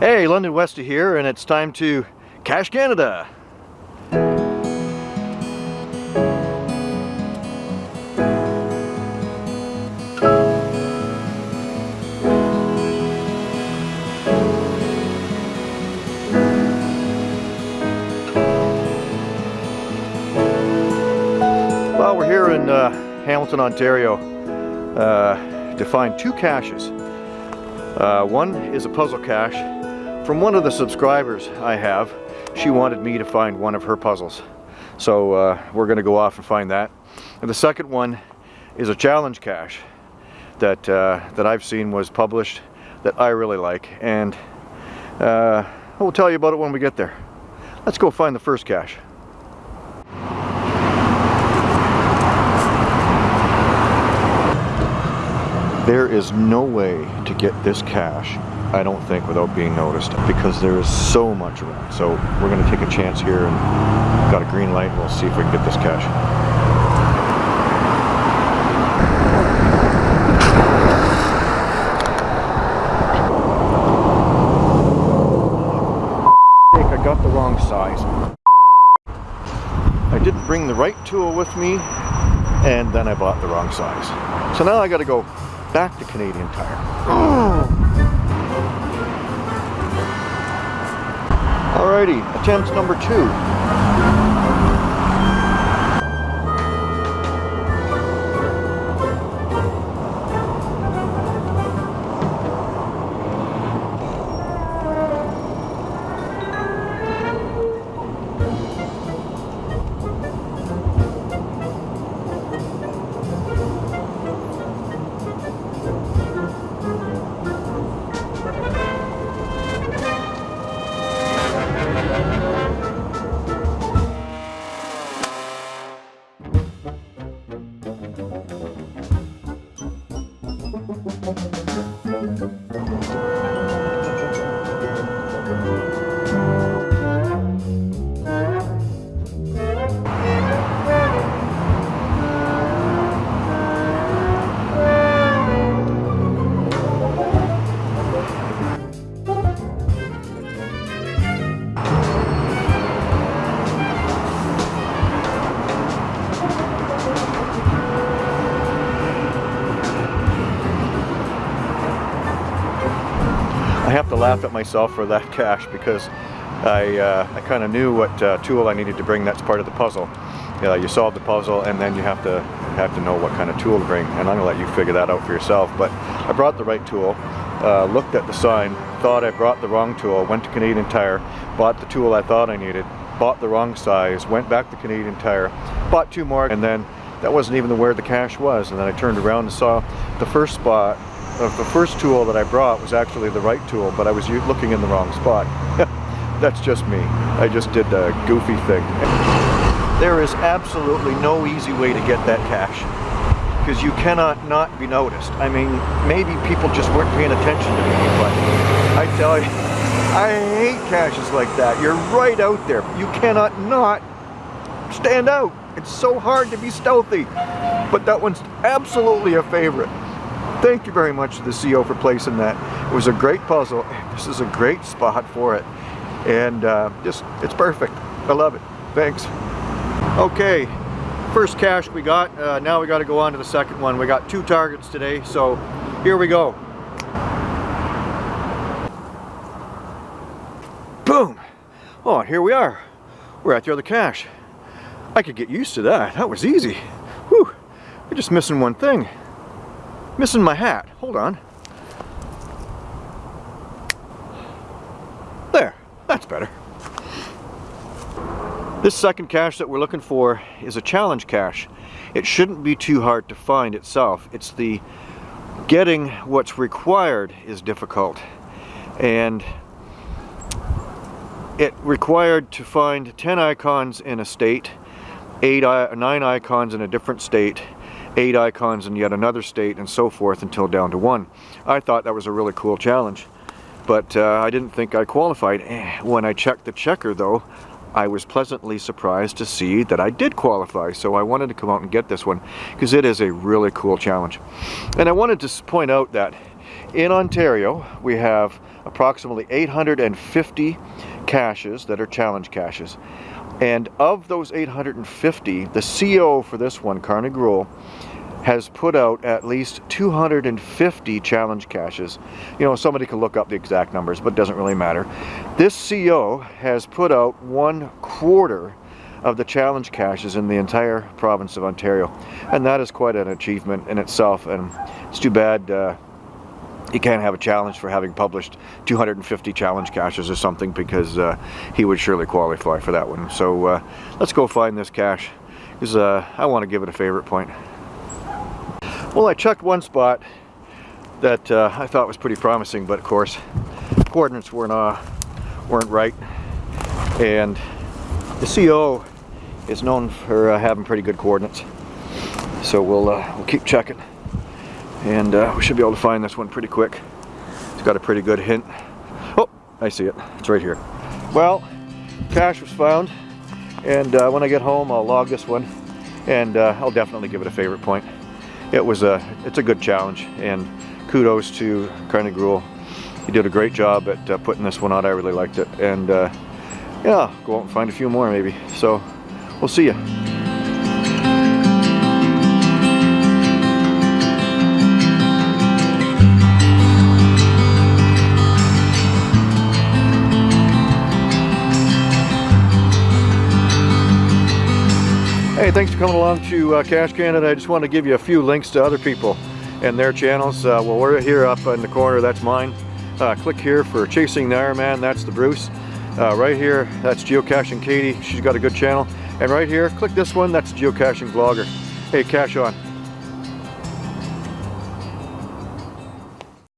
Hey, London Westy here, and it's time to Cache Canada. Well, we're here in uh, Hamilton, Ontario uh, to find two caches. Uh, one is a puzzle cache from one of the subscribers I have. She wanted me to find one of her puzzles. So uh, we're going to go off and find that. And the second one is a challenge cache that, uh, that I've seen was published that I really like. And uh, we'll tell you about it when we get there. Let's go find the first cache. There is no way to get this cache, I don't think, without being noticed because there is so much around. So we're going to take a chance here and got a green light. We'll see if we can get this cache. I got the wrong size. I didn't bring the right tool with me and then I bought the wrong size. So now I got to go back to Canadian Tire. Oh. Alrighty, attempt number two. I have to laugh at myself for that cache because I, uh, I kind of knew what uh, tool I needed to bring. That's part of the puzzle. Uh, you solve the puzzle and then you have to have to know what kind of tool to bring and I'm gonna let you figure that out for yourself but I brought the right tool uh, looked at the sign thought I brought the wrong tool went to Canadian Tire bought the tool I thought I needed bought the wrong size went back to Canadian Tire bought two more and then that wasn't even where the cache was and then I turned around and saw the first spot the first tool that I brought was actually the right tool but I was looking in the wrong spot that's just me I just did a goofy thing there is absolutely no easy way to get that cache because you cannot not be noticed. I mean, maybe people just weren't paying attention to me, but I tell you, I hate caches like that. You're right out there. You cannot not stand out. It's so hard to be stealthy, but that one's absolutely a favorite. Thank you very much to the CEO for placing that. It was a great puzzle. This is a great spot for it. And uh, just, it's perfect. I love it. Thanks. Okay, first cache we got. Uh, now we got to go on to the second one. We got two targets today, so here we go. Boom! Oh, here we are. We're at the other cache. I could get used to that. That was easy. Whew! We're just missing one thing. Missing my hat. Hold on. There. That's better. This second cache that we're looking for is a challenge cache. It shouldn't be too hard to find itself. It's the getting what's required is difficult. And it required to find 10 icons in a state, eight, nine icons in a different state, eight icons in yet another state, and so forth until down to one. I thought that was a really cool challenge, but uh, I didn't think I qualified. Eh, when I checked the checker though, I was pleasantly surprised to see that I did qualify. So I wanted to come out and get this one because it is a really cool challenge. And I wanted to point out that in Ontario, we have approximately 850 caches that are challenge caches. And of those 850, the CO for this one, Carnegie Rule, has put out at least 250 challenge caches. You know, somebody can look up the exact numbers, but it doesn't really matter. This CO has put out one quarter of the challenge caches in the entire province of Ontario. And that is quite an achievement in itself. And it's too bad uh, you can't have a challenge for having published 250 challenge caches or something because uh, he would surely qualify for that one. So uh, let's go find this cache because uh, I want to give it a favorite point. Well, I checked one spot that uh, I thought was pretty promising, but of course, coordinates weren't, uh, weren't right. And the CO is known for uh, having pretty good coordinates. So we'll, we'll keep checking. And uh, we should be able to find this one pretty quick. It's got a pretty good hint. Oh, I see it. It's right here. Well, cache was found. And uh, when I get home, I'll log this one. And I'll definitely give it a favorite point it was a it's a good challenge and kudos to Carnegie Rule. He did a great job at uh, putting this one out. I really liked it and uh, yeah, go out and find a few more maybe. So we'll see you. Hey, thanks for coming along to uh, Cache Canada. I just want to give you a few links to other people and their channels. Uh, well, we're here up in the corner, that's mine. Uh, click here for Chasing the Ironman, that's the Bruce. Uh, right here, that's Geocaching Katie, she's got a good channel. And right here, click this one, that's Geocaching Vlogger. Hey, cache on.